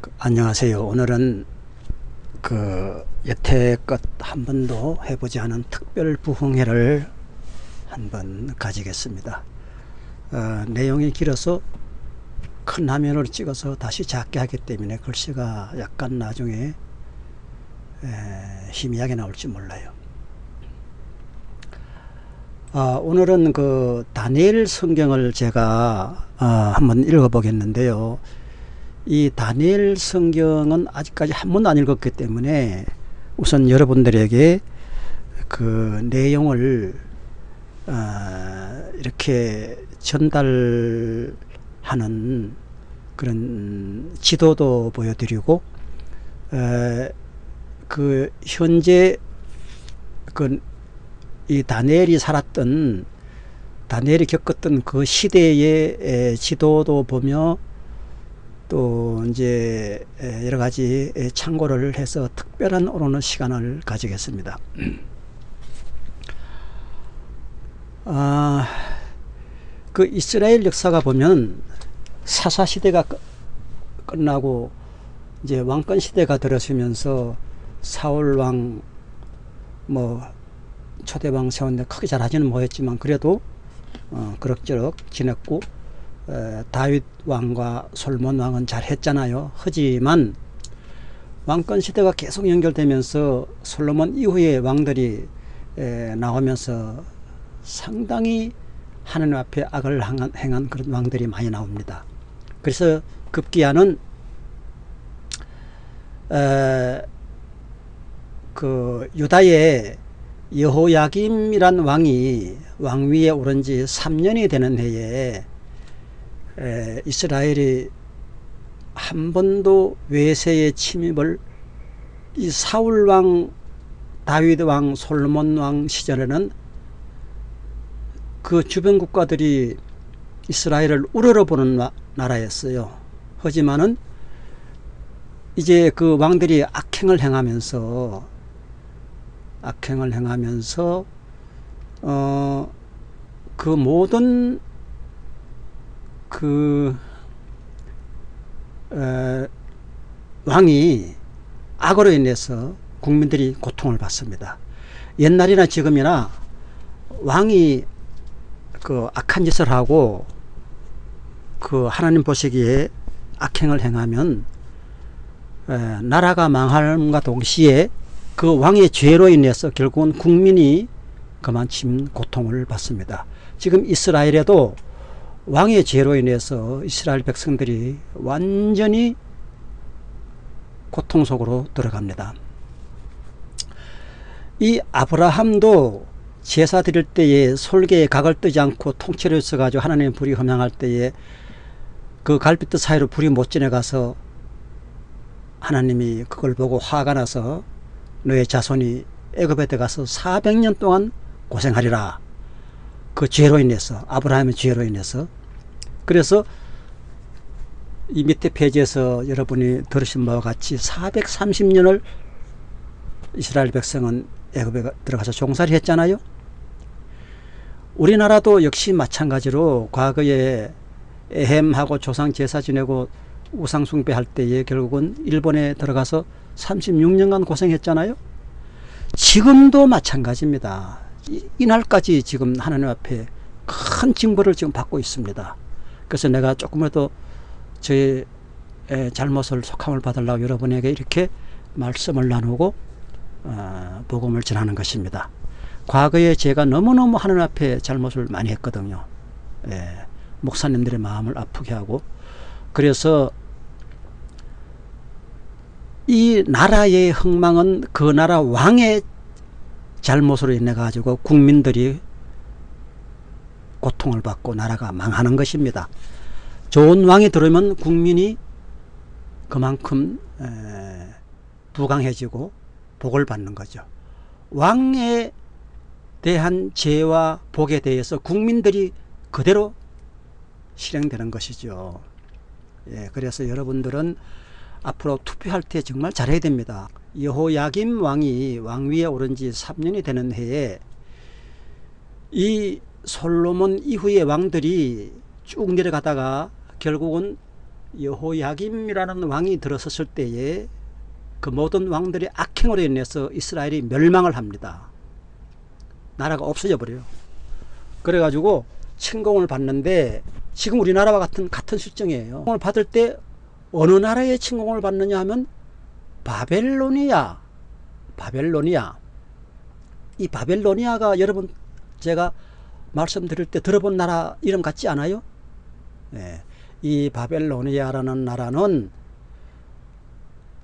그, 안녕하세요. 오늘은 그 여태껏 한 번도 해보지 않은 특별 부흥회를 한번 가지겠습니다. 어, 내용이 길어서 큰 화면으로 찍어서 다시 작게 하기 때문에 글씨가 약간 나중에 에, 희미하게 나올지 몰라요. 아, 오늘은 그 다니엘 성경을 제가 아, 한번 읽어보겠는데요. 이 다니엘 성경은 아직까지 한 번도 안 읽었기 때문에 우선 여러분들에게 그 내용을 어, 이렇게 전달하는 그런 지도도 보여드리고 에, 그 현재 그 이 다니엘이 살았던 다니엘이 겪었던 그 시대의 지도도 보며 또 이제 여러 가지 참고를 해서 특별한 오르는 시간을 가지겠습니다. 아, 그 이스라엘 역사가 보면 사사 시대가 끝나고 이제 왕권 시대가 들어서면서 사울 왕, 뭐 초대왕 세웠는데 크게 잘 하지는 못했지만 그래도 어, 그럭저럭 지냈고 에, 다윗 왕과 솔몬 왕은 잘했잖아요. 하지만 왕권 시대가 계속 연결되면서 솔로몬 이후에 왕들이 에, 나오면서 상당히 하나님 앞에 악을 행한, 그런 왕들이 많이 나옵니다. 그래서 급기야는 에, 그 유다의 여호야김이란 왕이 왕위에 오른 지 3년이 되는 해에 에, 이스라엘이 한 번도 외세의 침입을 이 사울 왕, 다윗 왕, 솔몬 왕 시절에는 그 주변 국가들이 이스라엘을 우러러보는 나라였어요. 하지만은 이제 그 왕들이 악행을 행하면서 악행을 행하면서 어 그 모든 그 에, 왕이 악으로 인해서 국민들이 고통을 받습니다. 옛날이나 지금이나 왕이 그 악한 짓을 하고 그 하나님 보시기에 악행을 행하면 에, 나라가 망함과 동시에 그 왕의 죄로 인해서 결국은 국민이 그만침 고통을 받습니다. 지금 이스라엘에도 왕의 죄로 인해서 이스라엘 백성들이 완전히 고통 속으로 들어갑니다. 이 아브라함도 제사 드릴 때에 솔개에 각을 뜨지 않고 통째로 있어가지고 하나님의 불이 험향할 때에 그 갈빗대 사이로 불이 못 지나가서 하나님이 그걸 보고 화가 나서 너의 자손이 애굽에 들어가서 400년 동안 고생하리라. 그 죄로 인해서 아브라함의 죄로 인해서 그래서 이 밑에 페이지에서 여러분이 들으신 바와 같이 430년을 이스라엘 백성은 애굽에 들어가서 종살이 했잖아요. 우리나라도 역시 마찬가지로 과거에 에헴하고 조상 제사 지내고 우상 숭배할 때에 결국은 일본에 들어가서 36년간 고생했잖아요. 지금도 마찬가지입니다. 이, 날까지 지금 하나님 앞에 큰 징벌을 지금 받고 있습니다. 그래서 내가 조금이라도 저의 잘못을 속함을 받으려고 여러분에게 이렇게 말씀을 나누고 어, 복음을 전하는 것입니다. 과거에 제가 너무너무 하나님 앞에 잘못을 많이 했거든요. 예, 목사님들의 마음을 아프게 하고 그래서 이 나라의 흥망은 그 나라 왕의 잘못으로 인해 가지고 국민들이 고통을 받고 나라가 망하는 것입니다. 좋은 왕이 들어오면 국민이 그만큼 부강해지고 복을 받는 거죠. 왕에 대한 죄와 복에 대해서 국민들이 그대로 실행되는 것이죠. 예, 그래서 여러분들은 앞으로 투표할 때 정말 잘해야 됩니다. 여호야김 왕이 왕위에 오른 지 3년이 되는 해에 이 솔로몬 이후의 왕들이 쭉 내려가다가 결국은 여호야김이라는 왕이 들어섰을 때에 그 모든 왕들의 악행으로 인해서 이스라엘이 멸망을 합니다. 나라가 없어져 버려요. 그래가지고 침공을 받는데 지금 우리나라와 같은 같은 실정이에요. 침공을 받을 때 어느 나라에 침공을 받느냐 하면 바벨로니아, 바벨로니아. 이 바벨로니아가 여러분 제가 말씀드릴 때 들어본 나라 이름 같지 않아요? 네. 이 바벨로니아라는 나라는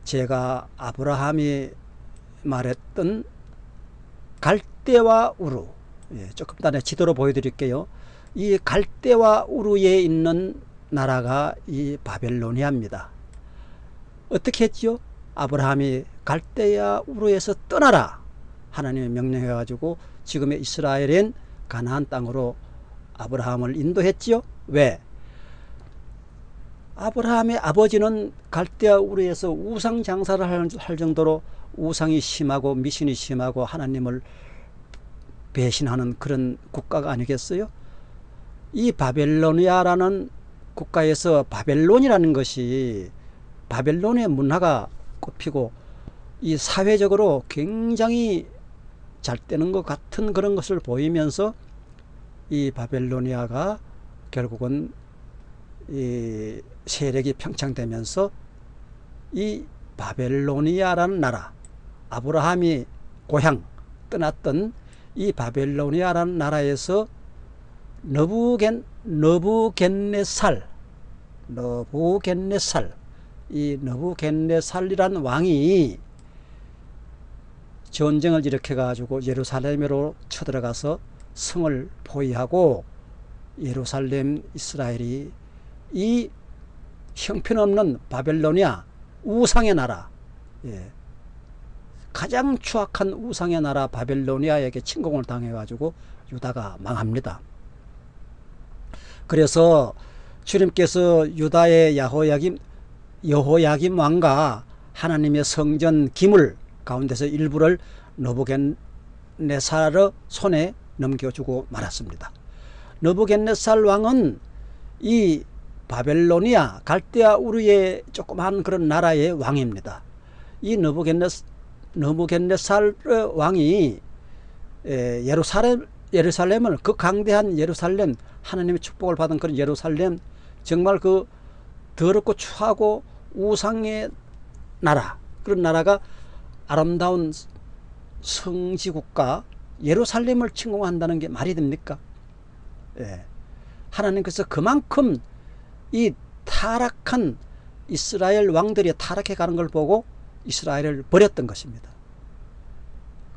제가 아브라함이 말했던 갈대와 우루 예, 조금 전에 지도로 보여드릴게요. 이 갈대와 우루에 있는 나라가 이 바벨로니아입니다. 어떻게 했지요? 아브라함이 갈대와 우루에서 떠나라 하나님의 명령해 가지고 지금의 이스라엘인 가나안 땅으로 아브라함을 인도했지요. 왜? 아브라함의 아버지는 갈대아 우르에서 우상 장사를 할 정도로 우상이 심하고 미신이 심하고 하나님을 배신하는 그런 국가가 아니겠어요? 이 바벨로니아라는 국가에서 바벨론이라는 것이 바벨론의 문화가 꼽히고 이 사회적으로 굉장히 잘 되는 것 같은 그런 것을 보이면서 이 바벨로니아가 결국은 이 세력이 평창되면서 이 바벨로니아라는 나라 아브라함이 고향 떠났던 이 바벨로니아라는 나라에서 너부겐 너부겐네살 너부겐네살 이 너부겐네살이라는 왕이 전쟁을 일으켜 가지고 예루살렘으로 쳐들어가서 성을 포위하고 예루살렘 이스라엘이 이 형편없는 바벨로니아 우상의 나라 예. 가장 추악한 우상의 나라 바벨로니아에게 침공을 당해 가지고 유다가 망합니다. 그래서 주님께서 유다의 야호야김 여호야김 왕과 하나님의 성전 기물 가운데서 일부를 너부겐네살의 손에 넘겨주고 말았습니다. 너부겐네살 왕은 이 바벨로니아 갈대아 우르의 조그마한 그런 나라의 왕입니다. 이 너부겐네 너부겐네살 왕이 예루살렘 예루살렘을 그 강대한 예루살렘 하나님의 축복을 받은 그런 예루살렘 정말 그 더럽고 추하고 우상의 나라 그런 나라가 아름다운 성지국가 예루살렘을 침공한다는 게 말이 됩니까? 예. 하나님께서 그만큼 이 타락한 이스라엘 왕들이 타락해 가는 걸 보고 이스라엘을 버렸던 것입니다.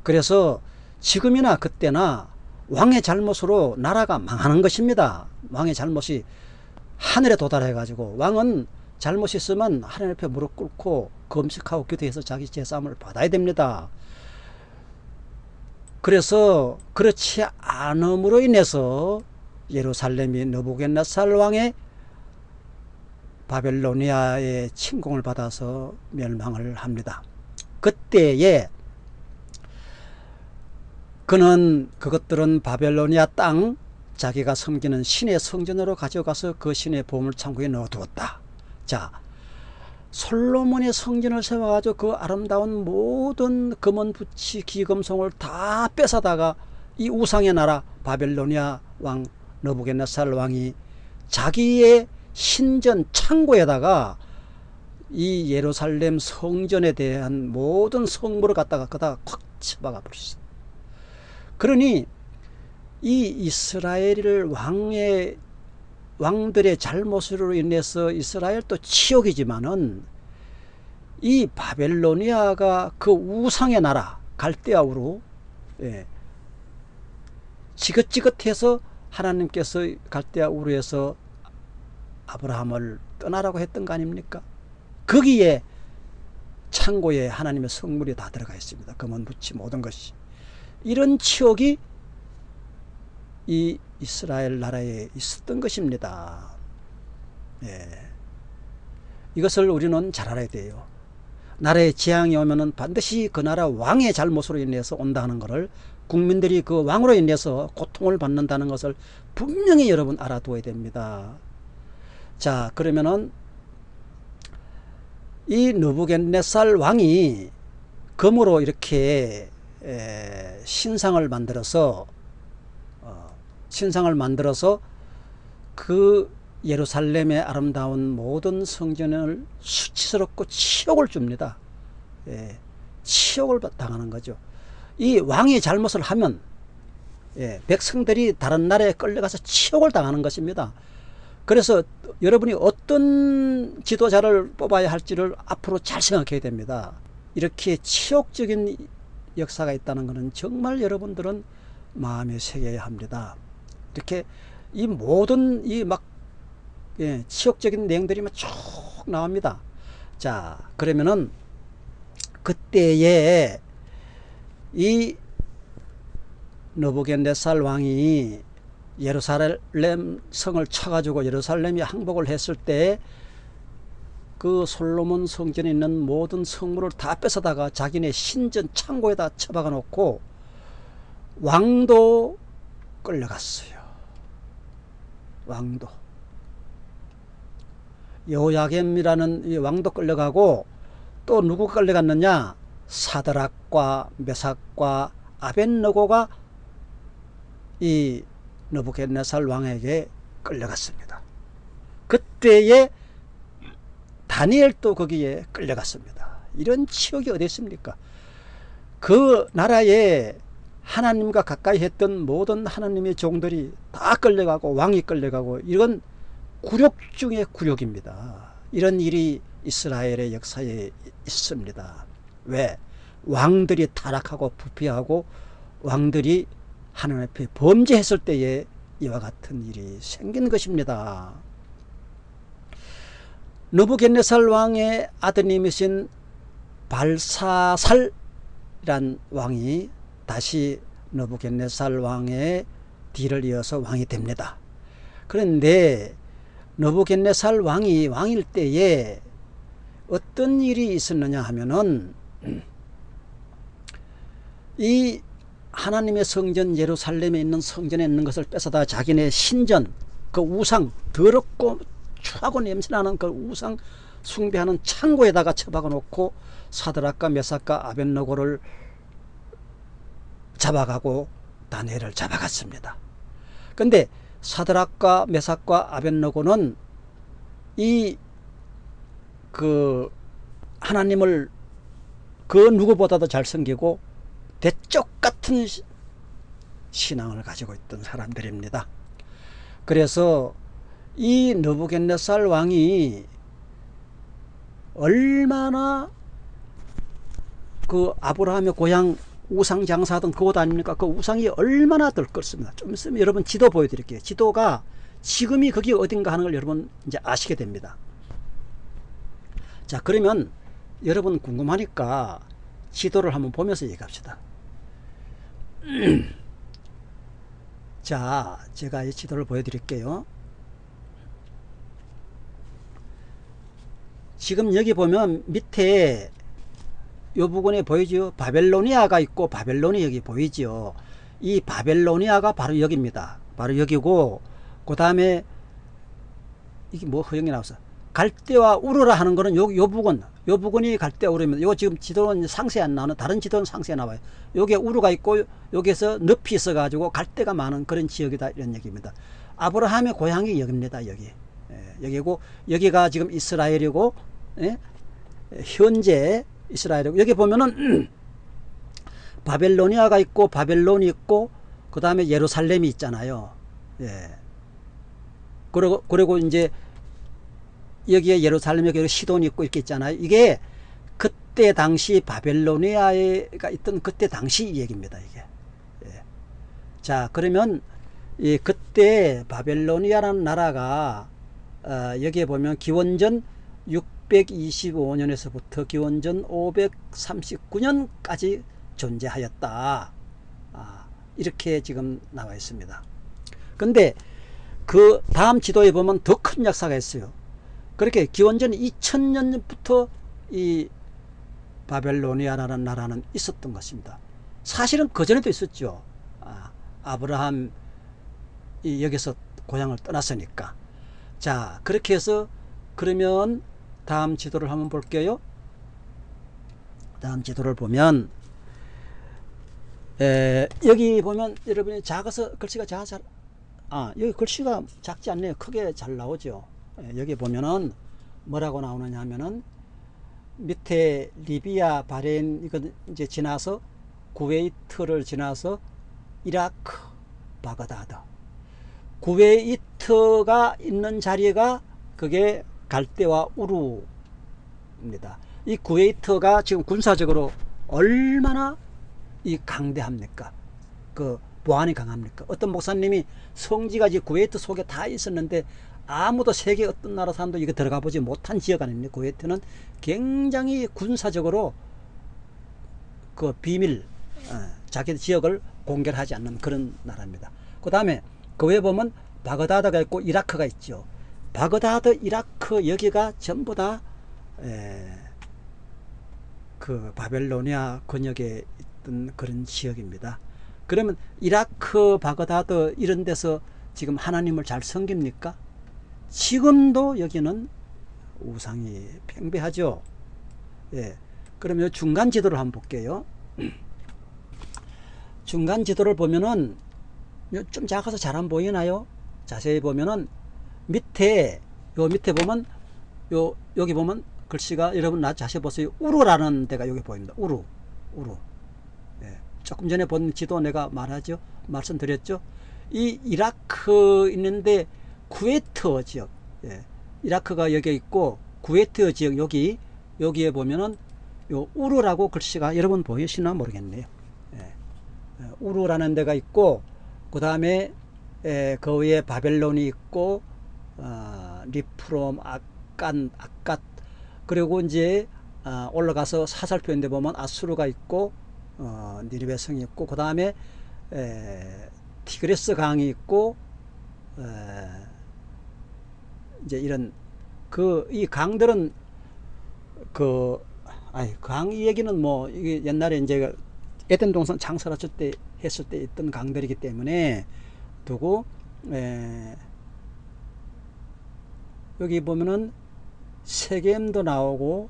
그래서 지금이나 그때나 왕의 잘못으로 나라가 망하는 것입니다. 왕의 잘못이 하늘에 도달해 가지고 왕은 잘못이 있으면 하나님 앞에 무릎 꿇고 검식하고 기도해서 자기 제사함을 받아야 됩니다. 그래서 그렇지 않음으로 인해서 예루살렘이 너부겐나살 왕의 바벨로니아의 침공을 받아서 멸망을 합니다. 그때에 그는 그것들은 바벨로니아 땅 자기가 섬기는 신의 성전으로 가져가서 그 신의 보물 창고에 넣어두었다. 자, 솔로몬의 성전을 세워가지고 그 아름다운 모든 금은 부치 기금송을 다 뺏어다가 이 우상의 나라 바벨로니아 왕 너부겐네살 왕이 자기의 신전 창고에다가 이 예루살렘 성전에 대한 모든 성물을 갖다가 그다가 콱 쳐박아 버렸어. 그러니 이 이스라엘 왕의 왕들의 잘못으로 인해서 이스라엘도 치욕이지만은 이 바벨로니아가 그 우상의 나라 갈대아우로 예, 지긋지긋해서 하나님께서 갈대아 우르에서 아브라함을 떠나라고 했던 거 아닙니까? 거기에 창고에 하나님의 성물이 다 들어가 있습니다. 금은 부치 모든 것이. 이런 치욕이 이 이스라엘 나라에 있었던 것입니다. 예. 이것을 우리는 잘 알아야 돼요. 나라에 재앙이 오면은 반드시 그 나라 왕의 잘못으로 인해서 온다는 것을 국민들이 그 왕으로 인해서 고통을 받는다는 것을 분명히 여러분 알아두어야 됩니다. 자 그러면은 이 느부갓네살 왕이 금으로 이렇게 에, 신상을 만들어서 어, 신상을 만들어서 그 예루살렘의 아름다운 모든 성전을 수치스럽고 치욕을 줍니다. 예, 치욕을 당하는 거죠. 이 왕이 잘못을 하면 예, 백성들이 다른 나라에 끌려가서 치욕을 당하는 것입니다. 그래서 여러분이 어떤 지도자를 뽑아야 할지를 앞으로 잘 생각해야 됩니다. 이렇게 치욕적인 역사가 있다는 것은 정말 여러분들은 마음에 새겨야 합니다. 이렇게 이 모든 이막 예, 치욕적인 내용들이 쭉 나옵니다. 자, 그러면은 그때에 이 너부겐네살 왕이 예루살렘 성을 쳐가지고 예루살렘이 항복을 했을 때 그 솔로몬 성전에 있는 모든 성물을 다 뺏어다가 자기네 신전 창고에다 처박아 놓고 왕도 끌려갔어요. 왕도. 여호야겜이라는 왕도 끌려가고 또 누구 끌려갔느냐? 사드락과 메삭과 아벤너고가 이 너부겟네살 왕에게 끌려갔습니다. 그때에 다니엘도 거기에 끌려갔습니다. 이런 치욕이 어디 있습니까? 그 나라에 하나님과 가까이 했던 모든 하나님의 종들이 다 끌려가고 왕이 끌려가고 이건 굴욕 중의 굴욕입니다. 이런 일이 이스라엘의 역사에 있습니다. 왜? 왕들이 타락하고 부패하고 왕들이 하나님 앞에 범죄했을 때에 이와 같은 일이 생긴 것입니다. 느부겟네살 왕의 아드님이신 발사살이란 왕이 다시 느부겟네살 왕의 뒤를 이어서 왕이 됩니다. 그런데 느부겟네살 왕이 왕일 때에 어떤 일이 있었느냐 하면은 이 하나님의 성전 예루살렘에 있는 성전에 있는 것을 뺏어다 자기네 신전 그 우상 더럽고 추하고 냄새나는 그 우상 숭배하는 창고에다가 처박아 놓고 사드락과 메삭과 아벤노고를 잡아가고 다니엘을 잡아갔습니다. 근데 사드락과 메삭과 아벤노고는 이 그 하나님을 그 누구보다도 잘 섬기고 대쪽 같은 신앙을 가지고 있던 사람들입니다. 그래서 이 느부겟네살 왕이 얼마나 그 아브라함의 고향 우상 장사하던 그곳 아닙니까? 그 우상이 얼마나 들끓습니다. 좀 있으면 여러분 지도 보여드릴게요. 지도가 지금이 거기 어딘가 하는 걸 여러분 이제 아시게 됩니다. 자, 그러면 여러분 궁금하니까 지도를 한번 보면서 얘기합시다. 자, 제가 이 지도를 보여드릴게요. 지금 여기 보면 밑에 요 부분에 보이죠? 바벨로니아가 있고 바벨론이 여기 보이죠? 이 바벨로니아가 바로 여기입니다. 바로 여기고 그 다음에 이게 뭐 허영이 나왔어. 갈대와 우르라 하는 거는 요, 요 부분, 요 부분이 갈대와 우르입니다. 요 지금 지도는 상세 안 나오는 다른 지도는 상세 나와요. 요게 우르가 있고 여기서 늪이 있어 가지고 갈대가 많은 그런 지역이다 이런 얘기입니다. 아브라함의 고향이 여기입니다. 여기. 예, 여기고 여기가 지금 이스라엘이고 예? 현재 이스라엘이고 여기 보면은 바벨로니아가 있고 바벨론이 있고 그 다음에 예루살렘이 있잖아요. 예. 그리고 그리고 이제 여기에 예루살렘 여기 시돈이 있고 이렇게 있잖아요. 이게 그때 당시 바벨로니아가 있던 그때 당시 얘기입니다. 이게. 예. 자 그러면 이 그때 바벨로니아라는 나라가 어, 여기에 보면 기원전 625년에서부터 기원전 539년까지 존재하였다. 아, 이렇게 지금 나와 있습니다. 근데 그 다음 지도에 보면 더 큰 역사가 있어요. 그렇게 기원전 2000년부터 이 바벨로니아라는 나라는 있었던 것입니다. 사실은 그전에도 있었죠. 아, 아브라함 이 여기서 고향을 떠났으니까. 자 그렇게 해서 그러면 다음 지도를 한번 볼게요. 다음 지도를 보면 에, 여기 보면 여러분이 작아서 글씨가 작아 아 여기 글씨가 작지 않네요. 크게 잘 나오죠. 에, 여기 보면은 뭐라고 나오느냐 하면은 밑에 리비아 바레인 이거 이제 지나서 쿠웨이트를 지나서 이라크 바그다드 쿠웨이트가 있는 자리가 그게 갈대아 우르입니다. 이 쿠웨이트가 지금 군사적으로 얼마나 이 강대합니까? 그 보안이 강합니까? 어떤 목사님이 성지가 지 쿠웨이트 속에 다 있었는데 아무도 세계 어떤 나라 사람도 이거 들어가 보지 못한 지역 아닙니까? 쿠웨이트는 굉장히 군사적으로 그 비밀 어, 자기 지역을 공개하지 않는 그런 나라입니다. 그 다음에 그 외에 보면 바그다드가 있고 이라크가 있죠. 바그다드, 이라크 여기가 전부 다 그 바벨로니아 권역에 있던 그런 지역입니다. 그러면 이라크, 바그다드 이런 데서 지금 하나님을 잘 섬깁니까? 지금도 여기는 우상이 팽배하죠. 예. 그러면 중간 지도를 한번 볼게요. 중간 지도를 보면은 좀 작아서 잘 안 보이나요? 자세히 보면은 밑에 요 밑에 보면 요 여기 보면 글씨가 여러분 나 자세히 보세요. 우루라는 데가 여기 보입니다. 우루. 우루. 예. 조금 전에 본 지도 내가 말하죠. 말씀드렸죠. 이 이라크 있는데 쿠웨이트 지역. 예. 이라크가 여기 있고 쿠웨이트 지역 여기 여기에 보면은 요 우루라고 글씨가 여러분 보이시나 모르겠네요. 예. 예. 우루라는 데가 있고 그 다음에 그 위에 바벨론이 있고 어, 리프롬, 아깐, 아갓. 그리고 이제 어, 올라가서 사살표인데 보면 아수르가 있고 어, 니르베 성이 있고 그 다음에 티그레스 강이 있고 에, 이제 이런 그 이 강들은 그 아이 강 얘기는 뭐 이게 옛날에 이제 에덴 동산 창설했을 때 했을 때 있던 강들이기 때문에 두고 에, 여기 보면은 세겜도 나오고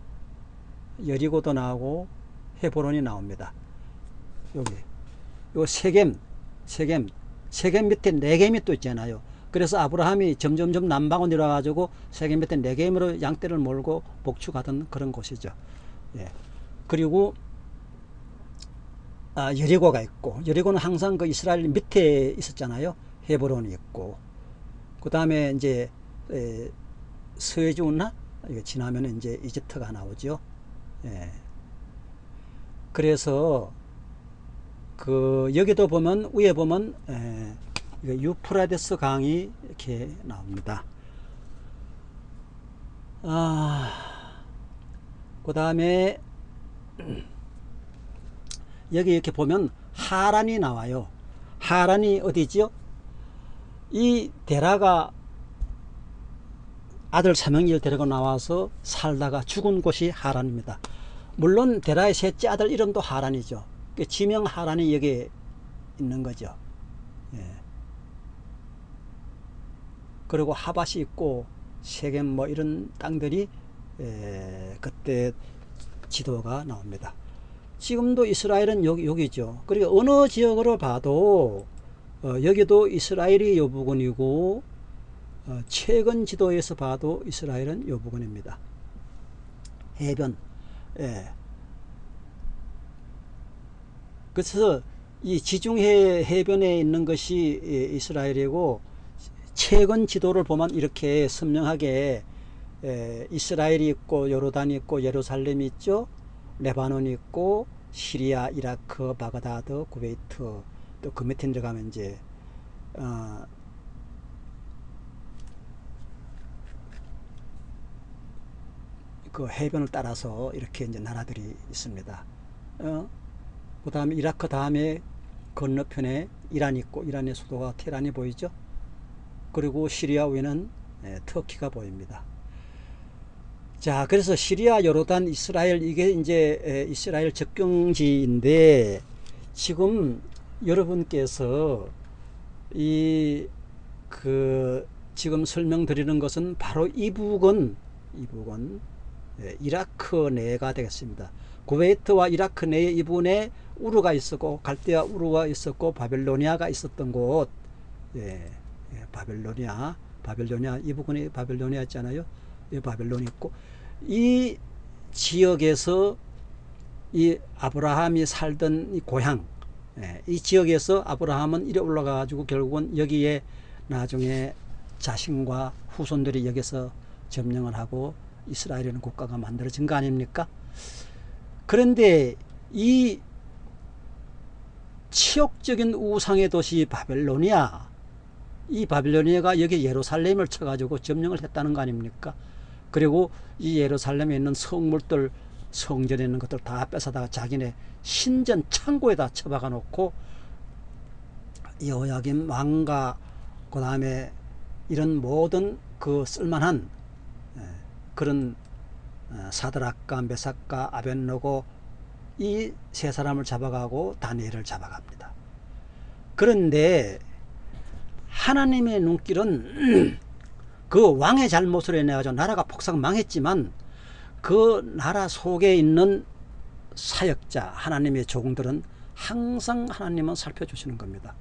여리고도 나오고 헤보론이 나옵니다. 여기 요 세겜 세겜 세겜 밑에 네겜이 또 있잖아요. 그래서 아브라함이 점점점 남방으로 내려가지고 세겜 밑에 네겜으로 양떼를 몰고 복축하던 그런 곳이죠. 예. 그리고 아, 여리고가 있고 여리고는 항상 그 이스라엘 밑에 있었잖아요. 헤브론이 있고 그 다음에 이제 에, 서해주나 이거 지나면 이제 이집트가 나오죠. 예. 그래서 그 여기도 보면 위에 보면 에, 유프라데스 강이 이렇게 나옵니다. 아, 그 다음에 여기 이렇게 보면 하란이 나와요. 하란이 어디지요? 이 데라가 아들 삼형제를 데리고 나와서 살다가 죽은 곳이 하란입니다. 물론 데라의 셋째 아들 이름도 하란이죠. 그 지명 하란이 여기 있는 거죠. 예. 그리고 하밭이 있고 세겜 뭐 이런 땅들이 에, 그때 지도가 나옵니다. 지금도 이스라엘은 여기, 여기죠. 그리고 어느 지역으로 봐도 어, 여기도 이스라엘이 요 부근이고 어, 최근 지도에서 봐도 이스라엘은 요 부근입니다. 해변. 예. 그래서 이 지중해 해변에 있는 것이 이스라엘이고 최근 지도를 보면 이렇게 선명하게 에, 이스라엘이 있고 요르단이 있고 예루살렘이 있죠. 레바논이 있고 시리아, 이라크, 바그다드, 쿠웨이트 또 그 밑에 들어가면 이제 어, 그 해변을 따라서 이렇게 이제 나라들이 있습니다. 어? 그 다음에 이라크 다음에 건너편에 이란이 있고 이란의 수도가 테란이 보이죠. 그리고 시리아 위에는 예, 터키가 보입니다. 자, 그래서 시리아, 요르단, 이스라엘 이게 이제 에, 이스라엘 접경지인데 지금 여러분께서 이 그 지금 설명드리는 것은 바로 이 부근 이 예, 이라크 내가 되겠습니다. 구웨이트와 이라크 내에 이분에 우르가 있었고 갈대아 우르가 있었고 바벨로니아가 있었던 곳 예, 예, 바벨로니아 바벨로니아 이 부분이 바벨로니아였잖아요. 예, 바벨론이 있고 이 지역에서 이 아브라함이 살던 이 고향 예, 이 지역에서 아브라함은 이래 올라가 가지고 결국은 여기에 나중에 자신과 후손들이 여기서 점령을 하고 이스라엘이라는 국가가 만들어진 거 아닙니까? 그런데 이 치욕적인 우상의 도시 바벨로니아 이 바빌로니아가 여기 예루살렘을 쳐가지고 점령을 했다는 거 아닙니까? 그리고 이 예루살렘에 있는 성물들 성전에 있는 것들 다 뺏어다가 자기네 신전 창고에다 처박아 놓고 여호야김 왕과 그 다음에 이런 모든 그 쓸만한 예, 그런 어, 사드락과 메삭과 아벤노고 이 세 사람을 잡아가고 다니엘을 잡아갑니다. 그런데 하나님의 눈길은 그 왕의 잘못을 인해가지고 나라가 폭삭 망했지만 그 나라 속에 있는 사역자 하나님의 종들은 항상 하나님은 살펴주시는 겁니다.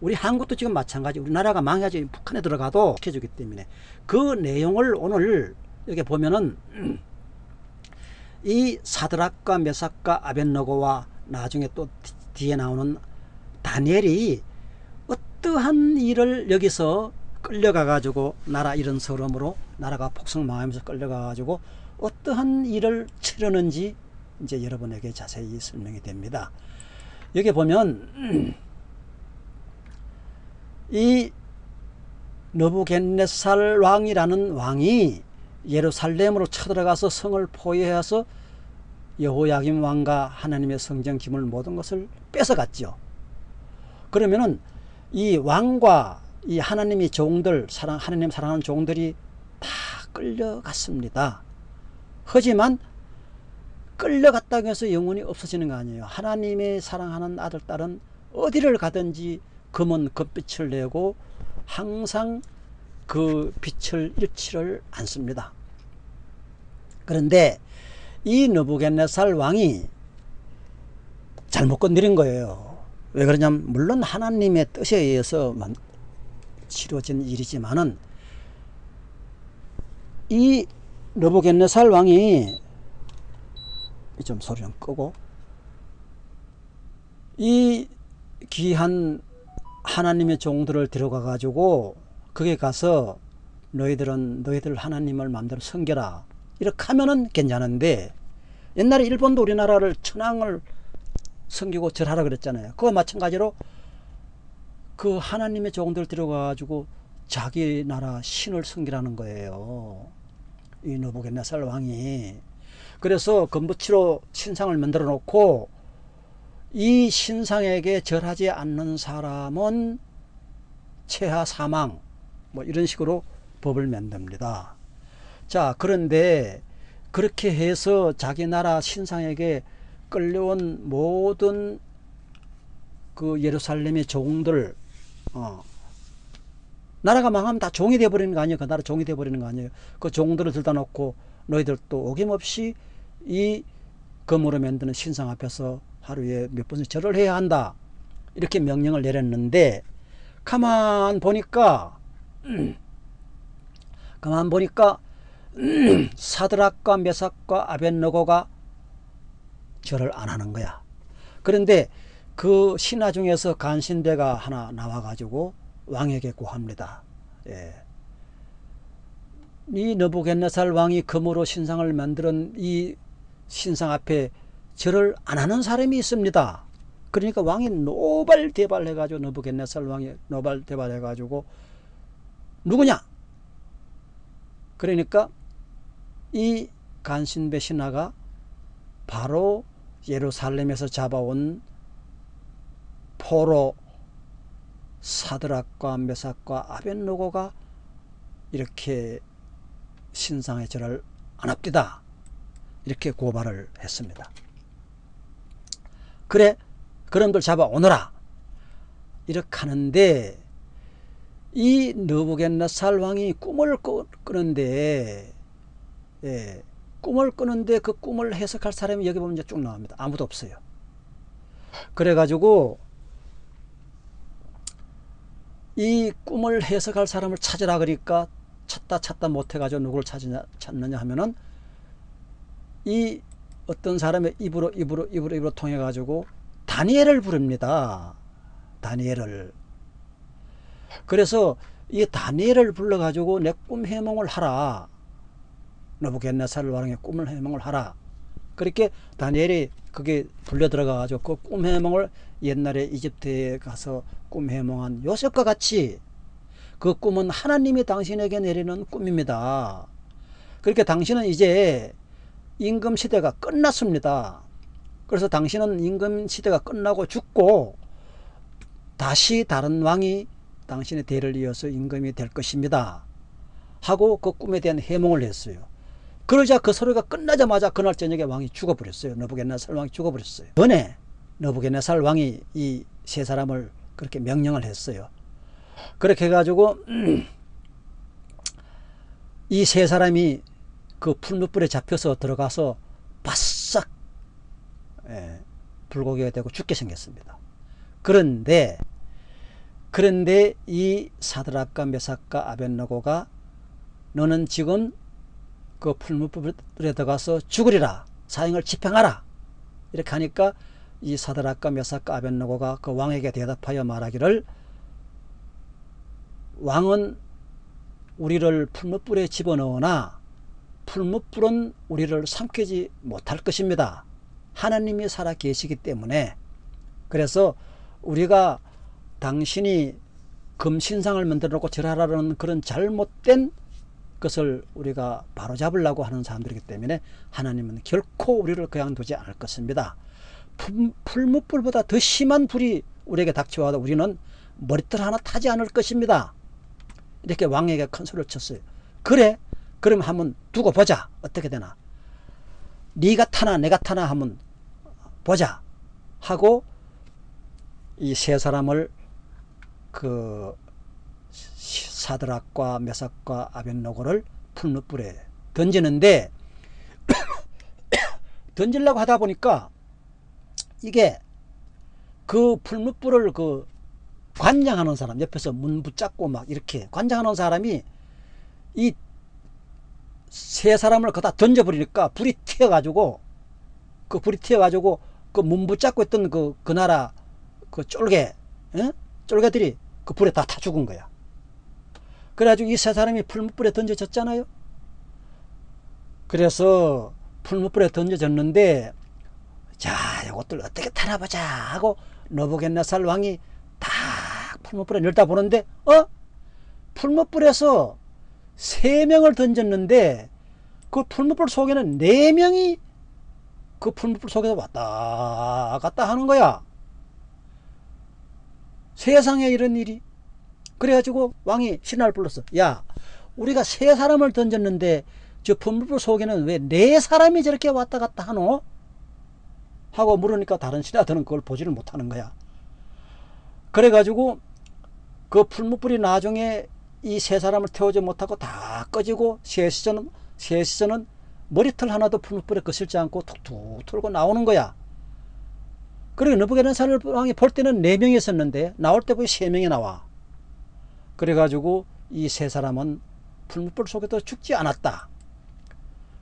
우리 한국도 지금 마찬가지 우리나라가 망해지 북한에 들어가도 지켜주기 때문에 그 내용을 오늘 여기 보면은 이 사드락과 메삭과 아벤노고와 나중에 또 뒤에 나오는 다니엘이 어떠한 일을 여기서 끌려가 가지고 나라 이런 서름으로 나라가 폭성망하면서 끌려가 가지고 어떠한 일을 치르는지 이제 여러분에게 자세히 설명이 됩니다. 여기 보면 이 너부겐네살 왕이라는 왕이 예루살렘으로 쳐들어가서 성을 포위해서 여호야김 왕과 하나님의 성전 기물 모든 것을 뺏어갔죠. 그러면은 이 왕과 이 하나님의 종들 사랑 하나님 사랑하는 종들이 다 끌려갔습니다. 하지만 끌려갔다고 해서 영혼이 없어지는 거 아니에요. 하나님의 사랑하는 아들 딸은 어디를 가든지 금은 금빛을 내고 항상 그 빛을 잃지를 않습니다. 그런데 이 느부겟네살 왕이 잘못 건드린 거예요. 왜 그러냐면 물론 하나님의 뜻에 의해서 치러진 일이지만은 이 느부겟네살 왕이 좀 소리 좀 끄고 이 귀한 하나님의 종들을 데려가 가지고 거기 가서 너희들은 너희들 하나님을 마음대로 섬겨라 이렇게 하면은 괜찮은데 옛날에 일본도 우리나라를 천황을 섬기고 절하라 그랬잖아요. 그거 마찬가지로 그 하나님의 종들 데려가 가지고 자기 나라 신을 섬기라는 거예요. 이 느부갓네살 왕이. 그래서 건부치로 신상을 만들어 놓고 이 신상에게 절하지 않는 사람은 체하 사망 뭐 이런 식으로 법을 만듭니다. 자 그런데 그렇게 해서 자기 나라 신상에게 끌려온 모든 그 예루살렘의 종들 어, 나라가 망하면 다 종이 돼버리는 거 아니에요? 그 나라 종이 돼버리는 거 아니에요? 그 종들을 들다 놓고 너희들도 어김없이 이 금으로 만드는 신상 앞에서 하루에 몇 번씩 절을 해야 한다. 이렇게 명령을 내렸는데 가만 보니까 가만 보니까 사드락과 메삭과 아벤너고가 절을 안 하는 거야 그런데 그 신하 중에서 간신대가 하나 나와가지고 왕에게 구합니다 예. 이 너부겟네살 왕이 금으로 신상을 만드는 이 신상 앞에 절을 안 하는 사람이 있습니다. 그러니까 왕이 노발대발해 가지고 너부겟네살 왕이 노발대발해 가지고 누구냐? 그러니까 이 간신배 신하가 바로 예루살렘에서 잡아온 포로 사드락과 메삭과 아벤노고가 이렇게 신상의 절을 안 합디다. 이렇게 고발을 했습니다. 그래 그놈들 잡아오너라 이렇게 하는데 이 느부겟네살 왕이 꿈을 꾸는데 예, 꿈을 꾸는데 그 꿈을 해석할 사람이 여기 보면 이제 쭉 나옵니다. 아무도 없어요. 그래가지고 이 꿈을 해석할 사람을 찾으라 그러니까 찾다 찾다 못해가지고 누구를 찾느냐, 찾느냐 하면은 이 어떤 사람의 입으로 입으로 입으로 입으로 통해가지고 다니엘을 부릅니다. 다니엘을. 그래서 이 다니엘을 불러가지고 내 꿈 해몽을 하라. 너부겟네살 왕의 꿈을 해몽을 하라. 그렇게 다니엘이 그게 불려 들어가 가지고 그 꿈 해몽을 옛날에 이집트에 가서 꿈 해몽한 요셉과 같이 그 꿈은 하나님이 당신에게 내리는 꿈입니다. 그렇게 당신은 이제 임금 시대가 끝났습니다. 그래서 당신은 임금 시대가 끝나고 죽고 다시 다른 왕이 당신의 대를 이어서 임금이 될 것입니다. 하고 그 꿈에 대한 해몽을 했어요. 그러자 그 소리가 끝나자마자 그날 저녁에 왕이 죽어버렸어요. 너부겟네살 왕이 죽어버렸어요. 전에 너부겟네살 왕이 이 세 사람을 그렇게 명령을 했어요. 그렇게 해가지고 이세 사람이 그 풀무불에 잡혀서 들어가서 바싹 예, 불고기가 되고 죽게 생겼습니다. 그런데 그런데 이 사드락과 메삭과 아벤노고가 너는 지금 그 풀무불에 들어가서 죽으리라. 사형을 집행하라. 이렇게 하니까 이 사드락과 메삭과 아벤노고가 그 왕에게 대답하여 말하기를 왕은 우리를 풀무불에 집어넣으나 풀무불은 우리를 삼키지 못할 것입니다. 하나님이 살아 계시기 때문에. 그래서 우리가 당신이 금신상을 만들어 놓고 절하라는 그런 잘못된 것을 우리가 바로잡으려고 하는 사람들이기 때문에 하나님은 결코 우리를 그냥 두지 않을 것입니다. 풀무불보다 더 심한 불이 우리에게 닥쳐와도 우리는 머리털 하나 타지 않을 것입니다. 이렇게 왕에게 큰 소리를 쳤어요. 그래? 그럼 한번 두고 보자. 어떻게 되나? 네가 타나 내가 타나 한번 보자. 하고 이 세 사람을 그 사드락과 메삭과 아벤노고를 풀무불에 던지는데 던지려고 하다 보니까 이게 그 풀무불을 그 관장하는 사람 옆에서 문 붙잡고 막 이렇게 관장하는 사람이 이 세 사람을 거다 던져버리니까 불이 튀어가지고 그 불이 튀어가지고 그 문 붙잡고 있던 그, 그 나라 그 쫄개 에? 쫄개들이 그 불에 다 타 죽은 거야 그래가지고 이 세 사람이 풀무불에 던져졌잖아요 그래서 풀무불에 던져졌는데 자 이것들 어떻게 타나보자 하고 너부겟네살 왕이 다 풀무불에 열다 보는데 어? 풀무불에서 세 명을 던졌는데 그 풀무불 속에는 네 명이 그 풀무불 속에서 왔다 갔다 하는 거야. 세상에 이런 일이. 그래가지고 왕이 신하를 불렀어. 야, 우리가 세 사람을 던졌는데 저 풀무불 속에는 왜 네 사람이 저렇게 왔다 갔다 하노? 하고 물으니까 다른 신하들은 그걸 보지를 못하는 거야. 그래가지고 그 풀무불이 나중에 이 세 사람을 태우지 못하고 다 꺼지고 셋이서는 셋이서는 머리털 하나도 풀무불에 거슬지 않고 툭툭 털고 나오는 거야. 그리고 느부갓네살 왕이 볼 때는 네 명이 있었는데 나올 때 보니 세 명이 나와. 그래가지고 이 세 사람은 풀무불 속에도 죽지 않았다.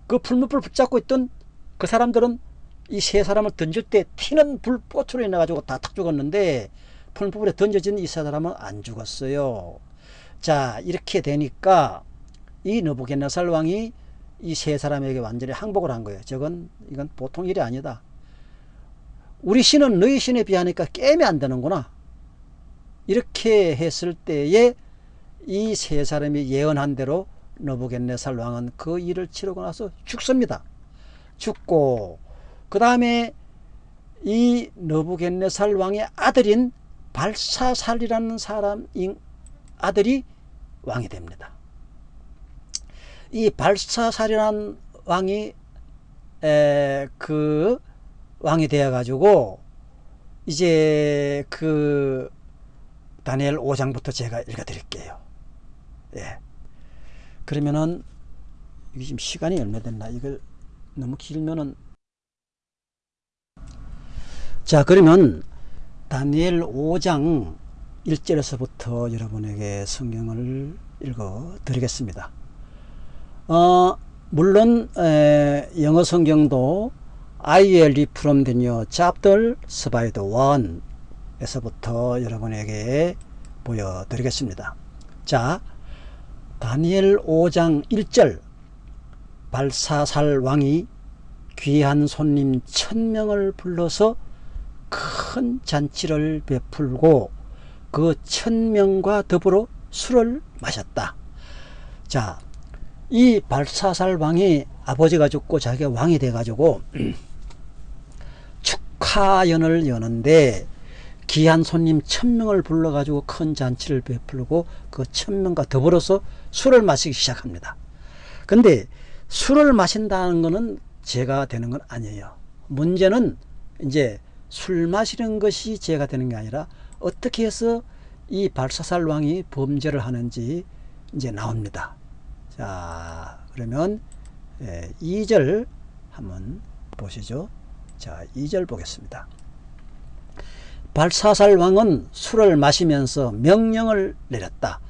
그 풀무불 붙잡고 있던 그 사람들은 이 세 사람을 던질 때 튀는 불꽃으로 인해가지고 다 탁 죽었는데 풀무불에 던져진 이 세 사람은 안 죽었어요. 자 이렇게 되니까 이 느부겟네살 왕이 이 세 사람에게 완전히 항복을 한 거예요. 저건 이건 보통 일이 아니다. 우리 신은 너희 신에 비하니까 게임이 안 되는구나. 이렇게 했을 때에 이 세 사람이 예언한 대로 너부겟네살 왕은 그 일을 치르고 나서 죽습니다. 죽고 그 다음에 이 너부겟네살 왕의 아들인 발사살이라는 사람 아들이 왕이 됩니다. 이 발사살이라는 왕이 에, 그 왕이 되어 가지고 이제 그 다니엘 5장부터 제가 읽어 드릴게요. 예. 그러면은 이게 지금 시간이 얼마 됐나 이걸 너무 길면은 자 그러면 다니엘 5장 1절에서부터 여러분에게 성경을 읽어 드리겠습니다. 어, 물론 에, 영어 성경도 I will read from the new chapter slide 1 에서부터 여러분에게 보여드리겠습니다. 자, 다니엘 5장 1절 발사살 왕이 귀한 손님 천명을 불러서 큰 잔치를 베풀고 그 천명과 더불어 술을 마셨다. 자, 이 발사살 왕이 아버지가 죽고 자기가 왕이 돼가지고 축하연을 여는데 귀한 손님 천명을 불러가지고 큰 잔치를 베풀고 그 천명과 더불어서 술을 마시기 시작합니다. 근데 술을 마신다는 것은 죄가 되는 건 아니에요. 문제는 이제 술 마시는 것이 죄가 되는 게 아니라 어떻게 해서 이 발사살 왕이 범죄를 하는지 이제 나옵니다. 자, 그러면 예, 2절 한번 보시죠. 자, 2절 보겠습니다. 발사살 왕은 술을 마시면서 명령을 내렸다.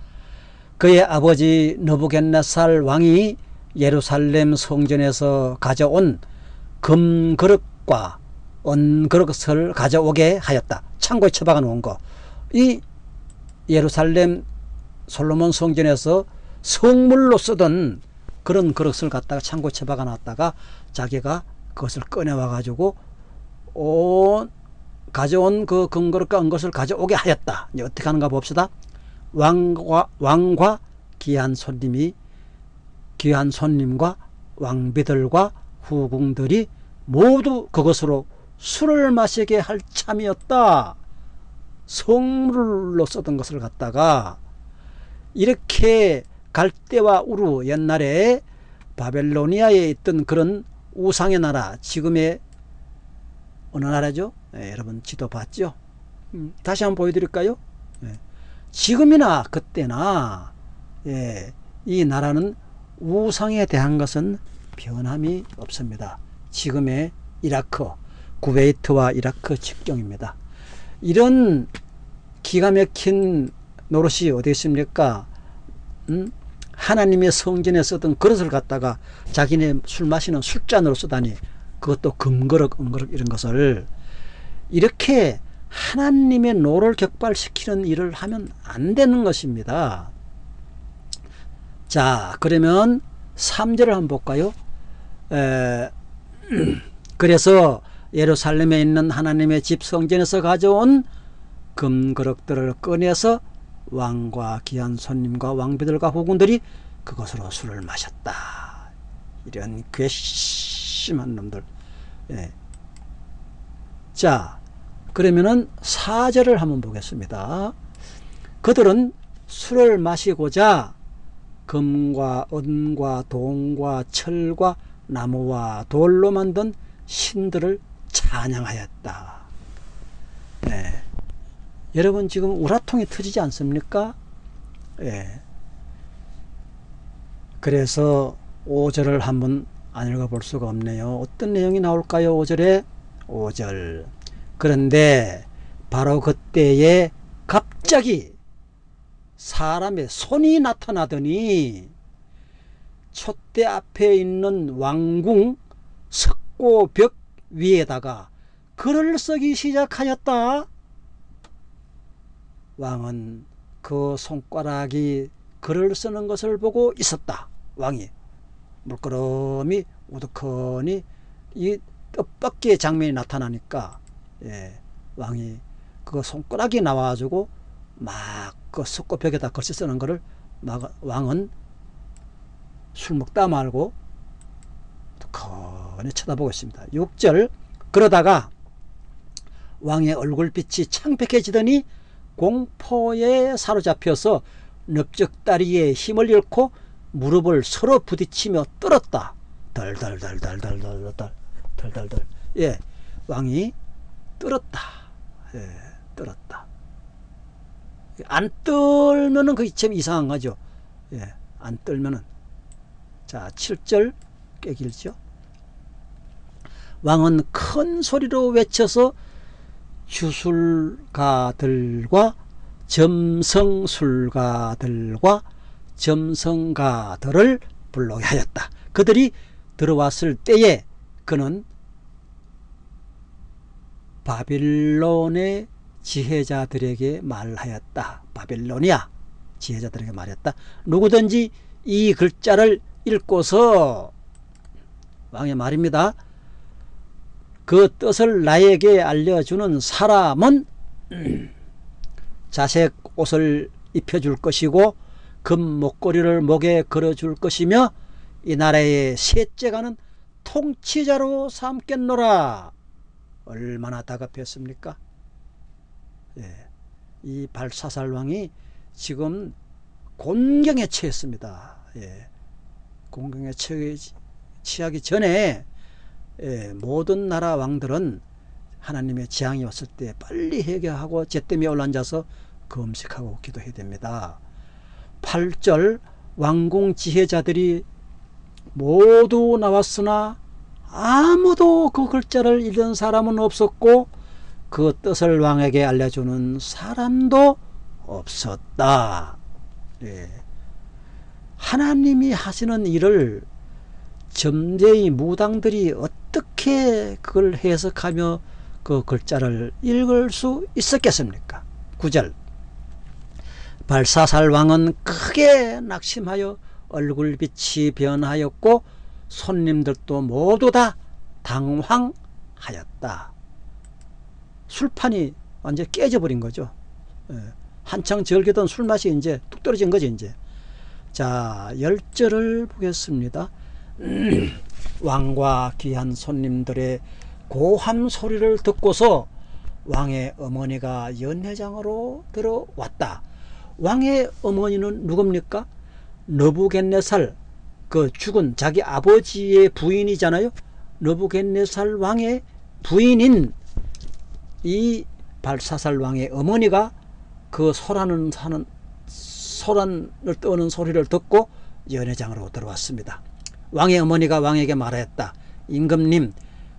그의 아버지 너부겐나살 왕이 예루살렘 성전에서 가져온 금그릇과 은그릇을 가져오게 하였다. 창고에 처박아 놓은 거. 이 예루살렘 솔로몬 성전에서 성물로 쓰던 그런 그릇을 갖다가 창고에 처박아 놨다가 자기가 그것을 꺼내와 가지고 온 가져온 그 금그릇과 은것을 가져오게 하였다. 이제 어떻게 하는가 봅시다. 왕과 왕과 귀한 손님이 귀한 손님과 왕비들과 후궁들이 모두 그것으로 술을 마시게 할 참이었다. 성물로 쓰던 것을 갖다가 이렇게 갈대와 우루 옛날에 바벨로니아에 있던 그런 우상의 나라 지금의 어느 나라죠? 예, 여러분 지도 봤죠? 음, 다시 한번 보여드릴까요? 예, 지금이나 그때나 예, 이 나라는 우상에 대한 것은 변함이 없습니다. 지금의 이라크, 쿠웨이트와 이라크 접경입니다. 이런 기가 막힌 노릇이 어디 있습니까? 음? 하나님의 성전에 쓰던 그릇을 갖다가 자기네 술 마시는 술잔으로 쓰다니 그것도 금그릇, 은그릇 이런 것을 이렇게 하나님의 노를 격발시키는 일을 하면 안 되는 것입니다. 자 그러면 3절을 한번 볼까요? 에, 그래서 예루살렘에 있는 하나님의 집 성전에서 가져온 금그릇들을 꺼내서 왕과 귀한 손님과 왕비들과 후군들이 그것으로 술을 마셨다. 이런 괘씸한 놈들. 예. 자, 그러면은 사절을 한번 보겠습니다. 그들은 술을 마시고자 금과 은과 동과 철과 나무와 돌로 만든 신들을 찬양하였다. 네. 여러분 지금 우라통이 터지지 않습니까? 예. 그래서 5절을 한번 안 읽어볼 수가 없네요. 어떤 내용이 나올까요? 5절에 5절 그런데 바로 그때에 갑자기 사람의 손이 나타나더니 촛대 앞에 있는 왕궁 석고벽 위에다가 글을 쓰기 시작하였다. 왕은 그 손가락이 글을 쓰는 것을 보고 있었다. 왕이 물끄러미 우두커니 이 뜻밖의 장면이 나타나니까 예, 왕이 그 손가락이 나와가지고 막그 석고벽에다 글씨 쓰는 것을 막 왕은 술 먹다 말고 두커니 쳐다보고 있습니다. 6절 그러다가 왕의 얼굴빛이 창백해지더니 공포에 사로잡혀서 넓적다리에 힘을 잃고 무릎을 서로 부딪히며 떨었다. 덜덜덜덜덜덜덜 덜덜덜 예 왕이 떨었다. 예 떨었다. 안 떨면은 그게 참 이상한 거죠. 예, 안 떨면은 자 7절 꽤 길죠. 왕은 큰 소리로 외쳐서 주술가들과 점성술가들과 점성가들을 불러게 하였다. 그들이 들어왔을 때에 그는 바빌론의 지혜자들에게 말하였다. 바빌로니아 지혜자들에게 말했다. 누구든지 이 글자를 읽고서 왕의 말입니다. 그 뜻을 나에게 알려주는 사람은 자색 옷을 입혀줄 것이고 금 목걸이를 목에 걸어줄 것이며 이 나라의 셋째가는 통치자로 삼겠노라. 얼마나 다급했습니까? 예, 이 발사살 왕이 지금 곤경에 처했습니다. 예, 곤경에 취하기 전에 예, 모든 나라 왕들은 하나님의 재앙이 왔을 때 빨리 해결하고 제땜에 올라앉아서 금식하고 기도해야 됩니다. 8절 왕궁 지혜자들이 모두 나왔으나 아무도 그 글자를 읽은 사람은 없었고 그 뜻을 왕에게 알려주는 사람도 없었다. 예. 하나님이 하시는 일을 점쟁이 무당들이 어떻게 그걸 해석하며 그 글자를 읽을 수 있었겠습니까? 9절 발사살 왕은 크게 낙심하여 얼굴빛이 변하였고 손님들도 모두 다 당황하였다. 술판이 완전 깨져버린 거죠. 예. 한창 즐기던 술맛이 이제 뚝 떨어진 거지 이제. 자 열절을 보겠습니다. 왕과 귀한 손님들의 고함 소리를 듣고서 왕의 어머니가 연회장으로 들어왔다. 왕의 어머니는 누굽니까? 너부겟네살 그 죽은 자기 아버지의 부인이잖아요. 너부겟네살 왕의 부인인 이 발사살 왕의 어머니가 그 소란을 사는 소란을 떠는 소리를 듣고 연회장으로 들어왔습니다. 왕의 어머니가 왕에게 말하였다. 임금님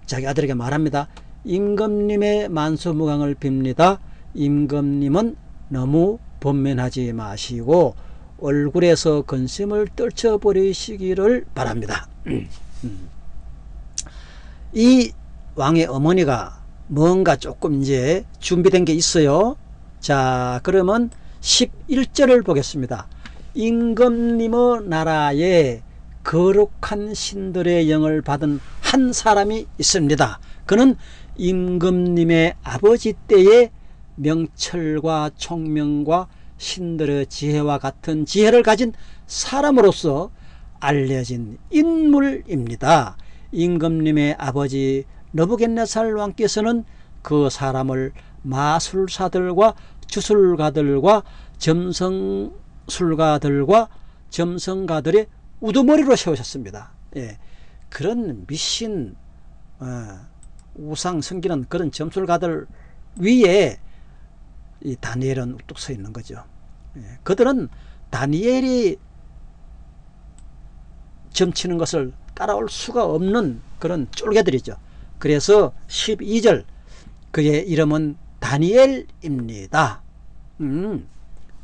자기 아들에게 말합니다. 임금님의 만수무강을 빕니다. 임금님은 너무 번면하지 마시고 얼굴에서 근심을 떨쳐버리시기를 바랍니다. 이 왕의 어머니가 뭔가 조금 이제 준비된 게 있어요. 자, 그러면 11절을 보겠습니다. 임금님의 나라에 거룩한 신들의 영을 받은 한 사람이 있습니다. 그는 임금님의 아버지 때의 명철과 총명과 신들의 지혜와 같은 지혜를 가진 사람으로서 알려진 인물입니다. 임금님의 아버지 너부겟네살 왕께서는 그 사람을 마술사들과 주술가들과 점성술가들과 점성가들의 우두머리로 세우셨습니다. 예. 그런 미신 어, 우상 섬기는 그런 점술가들 위에 이 다니엘은 우뚝 서 있는 거죠. 예. 그들은 다니엘이 점치는 것을 따라올 수가 없는 그런 쫄개들이죠. 그래서 12절 그의 이름은 다니엘입니다. 음,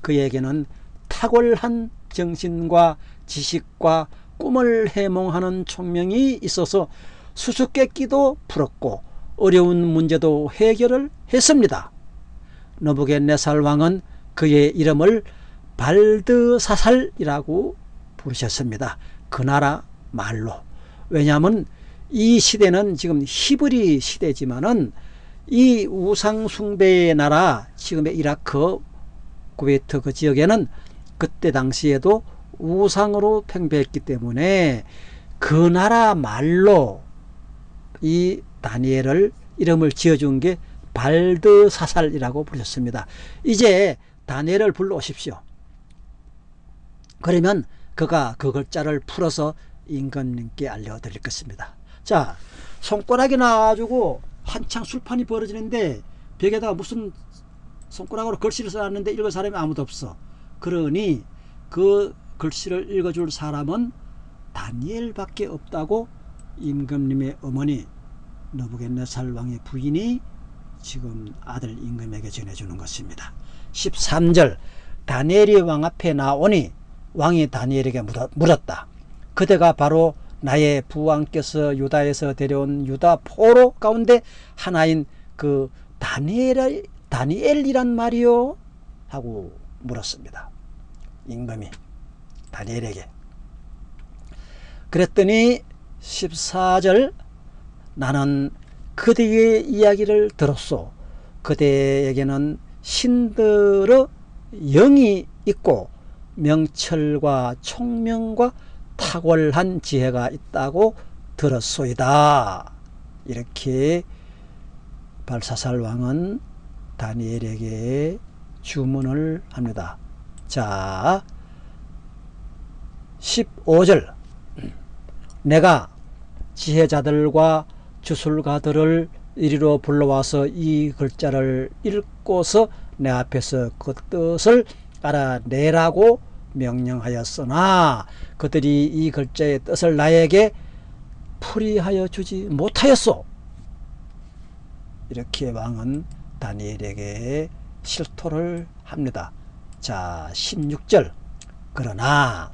그에게는 탁월한 정신과 지식과 꿈을 해몽하는 총명이 있어서 수수께끼도 풀었고 어려운 문제도 해결을 했습니다. 너부겟네살 왕은 그의 이름을 발드사살이라고 부르셨습니다. 그 나라 말로. 왜냐하면 이 시대는 지금 히브리 시대지만은 이 우상숭배의 나라 지금의 이라크 쿠웨이트 그 지역에는 그때 당시에도 우상으로 팽배했기 때문에 그 나라 말로 이 다니엘을 이름을 지어준 게 발드사살이라고 부르셨습니다. 이제 다니엘을 불러오십시오. 그러면 그가 그 글자를 풀어서 임금님께 알려드릴 것입니다. 자, 손가락이 나와가지고 한창 술판이 벌어지는데 벽에다가 무슨 손가락으로 글씨를 써놨는데 읽을 사람이 아무도 없어. 그러니 그 글씨를 읽어줄 사람은 다니엘밖에 없다고 임금님의 어머니 느부갓네살 왕의 부인이 지금 아들 임금에게 전해주는 것입니다. 13절 다니엘이 왕 앞에 나오니 왕이 다니엘에게 물었다. 그대가 바로 나의 부왕께서 유다에서 데려온 유다 포로 가운데 하나인 그 다니엘, 다니엘이란 말이요? 하고 물었습니다. 임금이 다니엘에게. 그랬더니 14절 나는 그대의 이야기를 들었소. 그대에게는 신들의 영이 있고 명철과 총명과 탁월한 지혜가 있다고 들었소이다. 이렇게 발사살 왕은 다니엘에게 주문을 합니다. 자, 15절 내가 지혜자들과 주술가들을 이리로 불러와서 이 글자를 읽고서 내 앞에서 그 뜻을 알아내라고 명령하였으나 그들이 이 글자의 뜻을 나에게 풀이하여 주지 못하였소. 이렇게 왕은 다니엘에게 실토를 합니다. 자 16절 그러나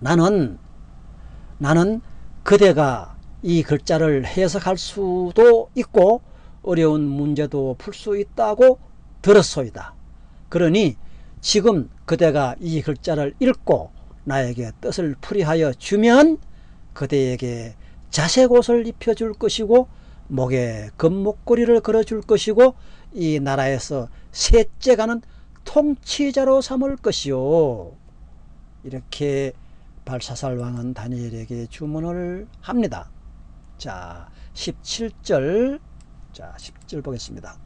나는 나는 그대가 이 글자를 해석할 수도 있고 어려운 문제도 풀 수 있다고 들었소이다. 그러니 지금 그대가 이 글자를 읽고 나에게 뜻을 풀이하여 주면 그대에게 자색옷을 입혀줄 것이고 목에 금목걸이를 걸어줄 것이고 이 나라에서 셋째 가는 통치자로 삼을 것이요 이렇게 발사살 왕은 다니엘에게 주문을 합니다. 자 17절 자 10절 보겠습니다.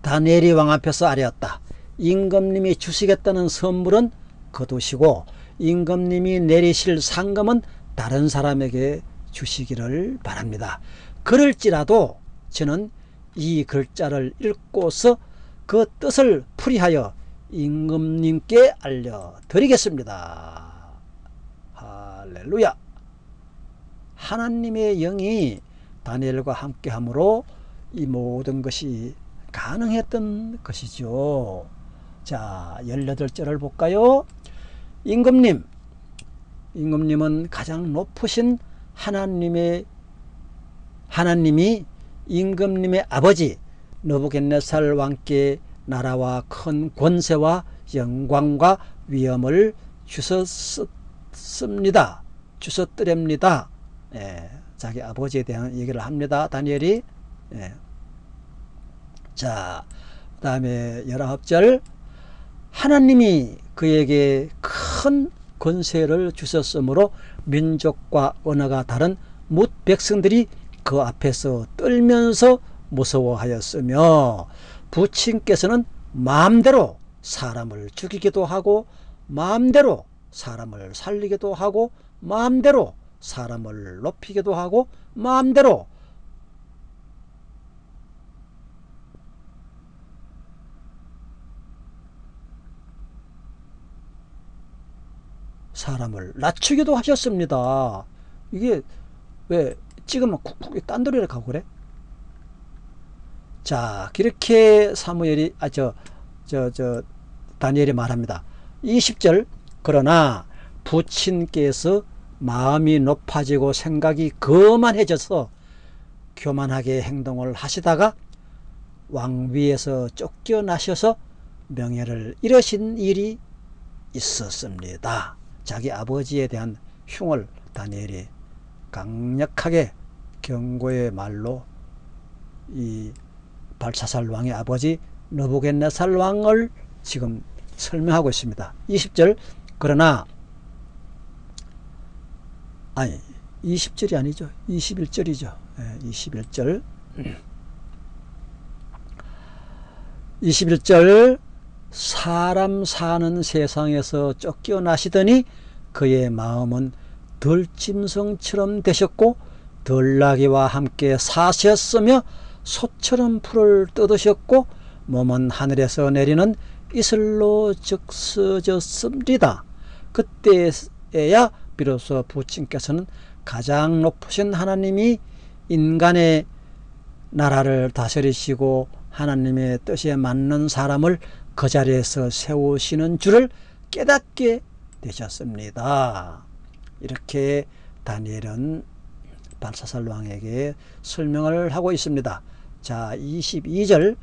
다니엘이 왕 앞에서 아뢰었다. 임금님이 주시겠다는 선물은 거두시고 임금님이 내리실 상금은 다른 사람에게 주시기를 바랍니다. 그럴지라도 저는 이 글자를 읽고서 그 뜻을 풀이하여 임금님께 알려드리겠습니다. 할렐루야 하나님의 영이 다니엘과 함께 함으로 이 모든 것이 가능했던 것이죠. 자, 18절을 볼까요? 임금님, 임금님은 가장 높으신 하나님의 하나님이 임금님의 아버지 너부겟네살 왕께 나라와 큰 권세와 영광과 위엄을 주셨습니다. 주셨더랍니다. 예, 자기 아버지에 대한 얘기를 합니다. 다니엘이 예. 자, 그 다음에 열아홉 절 하나님이 그에게 큰 권세를 주셨으므로 민족과 언어가 다른 뭇 백성들이 그 앞에서 떨면서 무서워하였으며 부친께서는 마음대로 사람을 죽이기도 하고 마음대로 사람을 살리기도 하고 마음대로 사람을 높이기도 하고 마음대로 사람을 낮추기도 하셨습니다. 이게 왜 찍으면 쿡쿡 딴 데로 가고 그래? 자, 그렇게 사무엘이 아 저 저 저 다니엘이 말합니다. 20절 그러나 부친께서 마음이 높아지고 생각이 거만해져서 교만하게 행동을 하시다가 왕위에서 쫓겨나셔서 명예를 잃으신 일이 있었습니다. 자기 아버지에 대한 흉을 다니엘이 강력하게 경고의 말로 이 발사살 왕의 아버지 너부겟네살 왕을 지금 설명하고 있습니다. 20절 그러나 아니 20절이 아니죠. 21절이죠. 네, 21절 21절 사람 사는 세상에서 쫓겨나시더니 그의 마음은 들짐승처럼 되셨고 들나귀와 함께 사셨으며 소처럼 풀을 뜯으셨고 몸은 하늘에서 내리는 이슬로 적서졌습니다. 그때에야 비로소 부친께서는 가장 높으신 하나님이 인간의 나라를 다스리시고 하나님의 뜻에 맞는 사람을 그 자리에서 세우시는 줄을 깨닫게 되셨습니다. 이렇게 다니엘은 발사살 왕에게 설명을 하고 있습니다. 자, 22절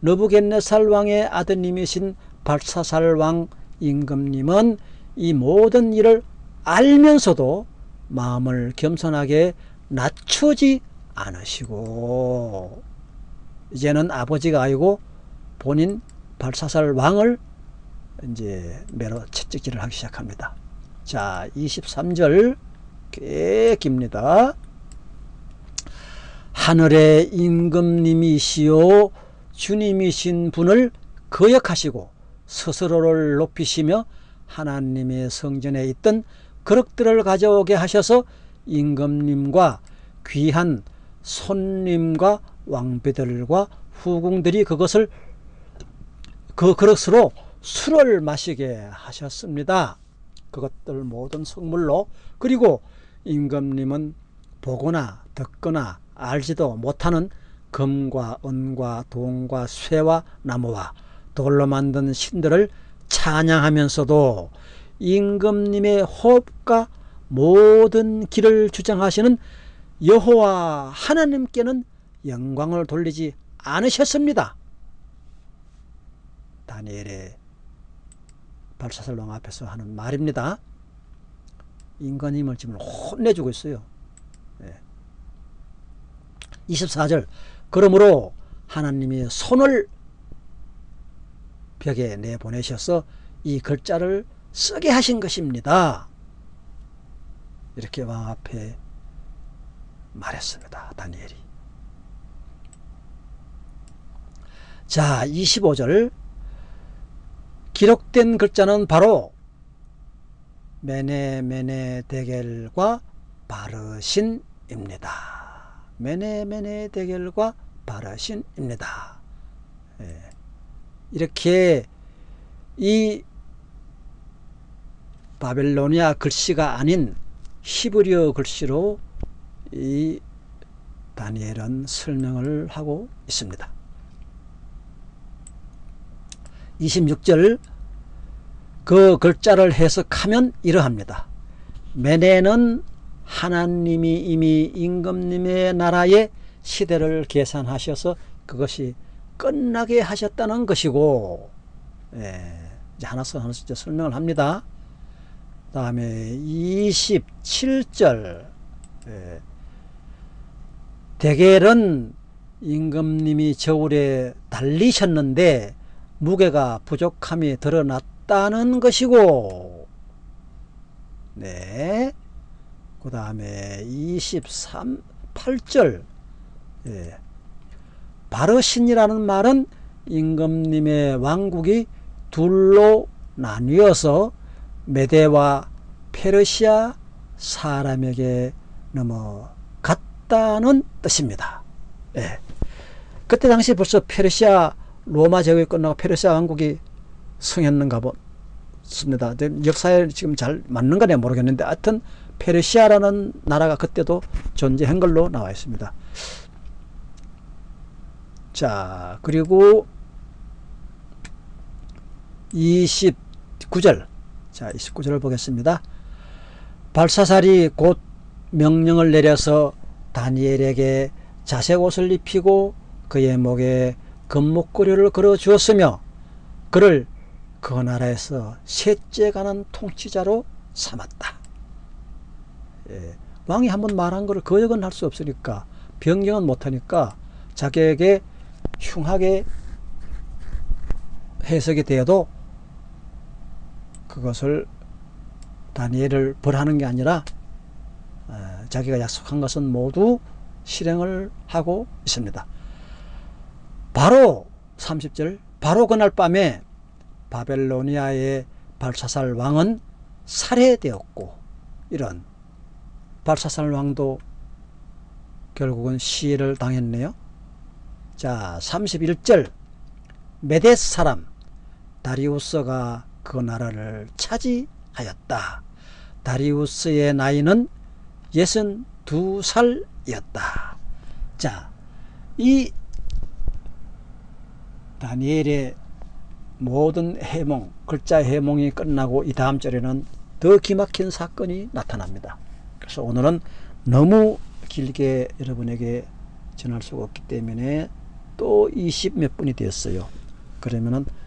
너부겟네살 왕의 아드님이신 발사살 왕 임금님은 이 모든 일을 알면서도 마음을 겸손하게 낮추지 않으시고 이제는 아버지가 아니고 본인 발사살 왕을 이제 매로 채찍질을 하기 시작합니다. 자, 23절 꽤 깁니다. 하늘의 임금님이시요 주님이신 분을 거역하시고 스스로를 높이시며 하나님의 성전에 있던 그릇들을 가져오게 하셔서 임금님과 귀한 손님과 왕비들과 후궁들이 그것을 그 그릇으로 술을 마시게 하셨습니다. 그것들 모든 성물로 그리고 임금님은 보거나 듣거나 알지도 못하는 금과 은과 동과 쇠와 나무와 돌로 만든 신들을 찬양하면서도 임금님의 호흡과 모든 길을 주장하시는 여호와 하나님께는 영광을 돌리지 않으셨습니다. 다니엘의 발사설왕 앞에서 하는 말입니다. 인간임을 지금 혼내주고 있어요. 네. 24절 그러므로 하나님이 손을 벽에 내보내셔서 이 글자를 쓰게 하신 것입니다. 이렇게 왕 앞에 말했습니다. 다니엘이. 자, 25절 기록된 글자는 바로 메네 메네 대결과 바르신입니다. 메네 메네 대결과 바르신입니다. 예. 이렇게 이 바벨로니아 글씨가 아닌 히브리어 글씨로 이 다니엘은 설명을 하고 있습니다. 26절 그 글자를 해석하면 이러합니다. 메네는 하나님이 이미 임금님의 나라의 시대를 계산하셔서 그것이 끝나게 하셨다는 것이고 예, 이제 하나씩 하나씩 설명을 합니다. 다음에 27절 예, 대겔은 임금님이 저울에 달리셨는데 무게가 부족함이 드러났다는 것이고 네. 그 다음에 23, 8절 예. 바르신이라는 말은 임금님의 왕국이 둘로 나뉘어서 메대와 페르시아 사람에게 넘어갔다는 뜻입니다. 예. 그때 당시 벌써 페르시아 로마 제국이 끝나고 페르시아 왕국이 승했는가 보습니다. 역사에 지금 잘 맞는가 내 모르겠는데 하여튼 페르시아라는 나라가 그때도 존재한 걸로 나와 있습니다. 자 그리고 29절 자 29절을 보겠습니다. 발사살이 곧 명령을 내려서 다니엘에게 자색 옷을 입히고 그의 목에 금목걸이를 걸어 주었으며 그를 그 나라에서 셋째 가는 통치자로 삼았다. 예, 왕이 한번 말한 것을 거역은 할 수 없으니까 변경은 못하니까 자기에게 흉하게 해석이 되어도 그것을 다니엘을 벌하는 게 아니라 어, 자기가 약속한 것은 모두 실행을 하고 있습니다. 바로 30절 바로 그날 밤에 바벨로니아의 발사살 왕은 살해되었고 이런 발사살 왕도 결국은 시해를 당했네요. 자 31절 메데스 사람 다리우스가 그 나라를 차지하였다. 다리우스의 나이는 62살이었다. 자, 이 다니엘의 모든 해몽, 글자 해몽이 끝나고 이 다음 절에는 더 기막힌 사건이 나타납니다. 그래서 오늘은 너무 길게 여러분에게 전할 수가 없기 때문에 또 20 몇 분이 되었어요. 그러면은 예,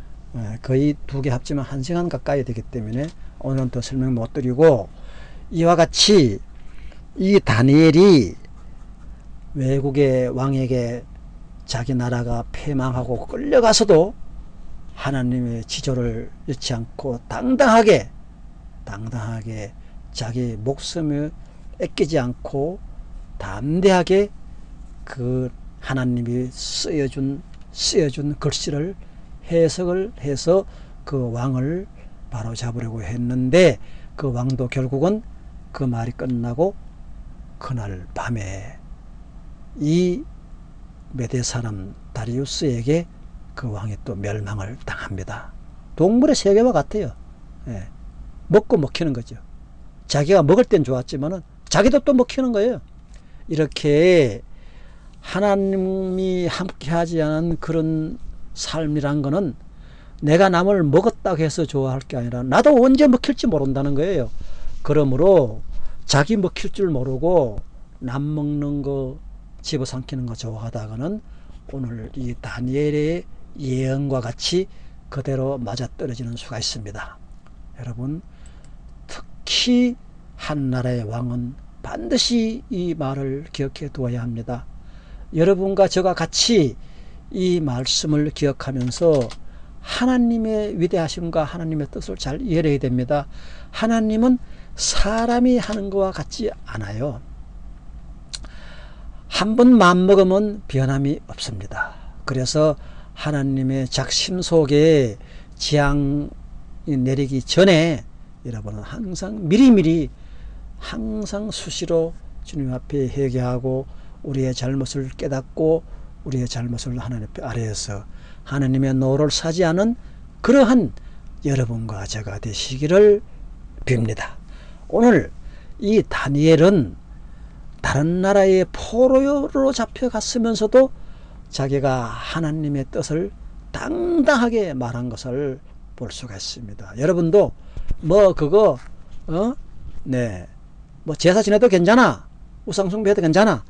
거의 두 개 합치면 한 시간 가까이 되기 때문에 오늘은 더 설명 못 드리고 이와 같이 이 다니엘이 외국의 왕에게 자기 나라가 패망하고 끌려가서도 하나님의 지조를 잃지 않고 당당하게 당당하게 자기 목숨을 애끼지 않고 담대하게 그 하나님이 쓰여준 쓰여준 글씨를 해석을 해서 그 왕을 바로 잡으려고 했는데 그 왕도 결국은 그 말이 끝나고 그날 밤에 이 메대 사람 다리우스에게 그 왕이 또 멸망을 당합니다. 동물의 세계와 같아요. 예. 먹고 먹히는 거죠. 자기가 먹을 땐 좋았지만 은 자기도 또 먹히는 거예요. 이렇게 하나님이 함께하지 않은 그런 삶이란 거는 내가 남을 먹었다고 해서 좋아할 게 아니라 나도 언제 먹힐지 모른다는 거예요. 그러므로 자기 먹힐 줄 모르고 남 먹는 거 집어삼키는 거 좋아하다가는 오늘 이 다니엘의 예언과 같이 그대로 맞아떨어지는 수가 있습니다. 여러분 특히 한 나라의 왕은 반드시 이 말을 기억해 두어야 합니다. 여러분과 저가 같이 이 말씀을 기억하면서 하나님의 위대하심과 하나님의 뜻을 잘 이해해야 됩니다. 하나님은 사람이 하는 것과 같지 않아요. 한번 마음먹으면 변함이 없습니다. 그래서 하나님의 작심 속에 지향이 내리기 전에 여러분은 항상 미리미리 항상 수시로 주님 앞에 회개하고 우리의 잘못을 깨닫고 우리의 잘못을 하나님 아래에서 하나님의 노를 사지 않은 그러한 여러분과 제가 되시기를 빕니다. 오늘 이 다니엘은 다른 나라의 포로로 잡혀갔으면서도 자기가 하나님의 뜻을 당당하게 말한 것을 볼 수가 있습니다. 여러분도 뭐 그거 어? 네. 뭐 제사 지내도 괜찮아. 우상숭배해도 괜찮아.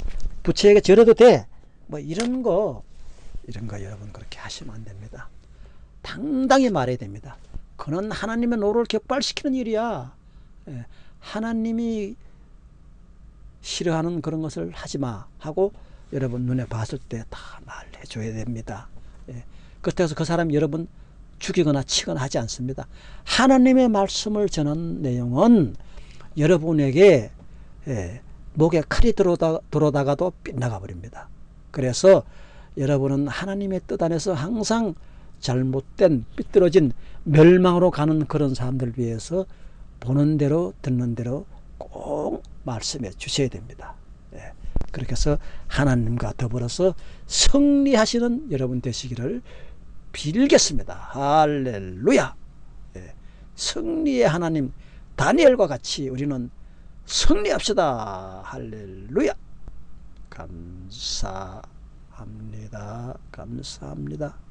부처에게 절해도 돼. 뭐 이런 거 이런 거 여러분 그렇게 하시면 안 됩니다. 당당히 말해야 됩니다. 그는 하나님의 노를 격발시키는 일이야. 예. 하나님이 싫어하는 그런 것을 하지 마 하고 여러분 눈에 봤을 때 다 말해줘야 됩니다. 예. 그렇다고 그 사람 여러분 죽이거나 치거나 하지 않습니다. 하나님의 말씀을 전한 내용은 여러분에게 예, 목에 칼이 들어오다, 들어오다가도 빗나가 버립니다. 그래서 여러분은 하나님의 뜻 안에서 항상 잘못된 삐뚤어진 멸망으로 가는 그런 사람들 위해서 보는 대로 듣는 대로 꼭 말씀해 주셔야 됩니다. 예. 그렇게 해서 하나님과 더불어서 승리하시는 여러분 되시기를 빌겠습니다. 할렐루야. 예. 승리의 하나님 다니엘과 같이 우리는 승리합시다. 할렐루야. 감사합니다. 감사합니다.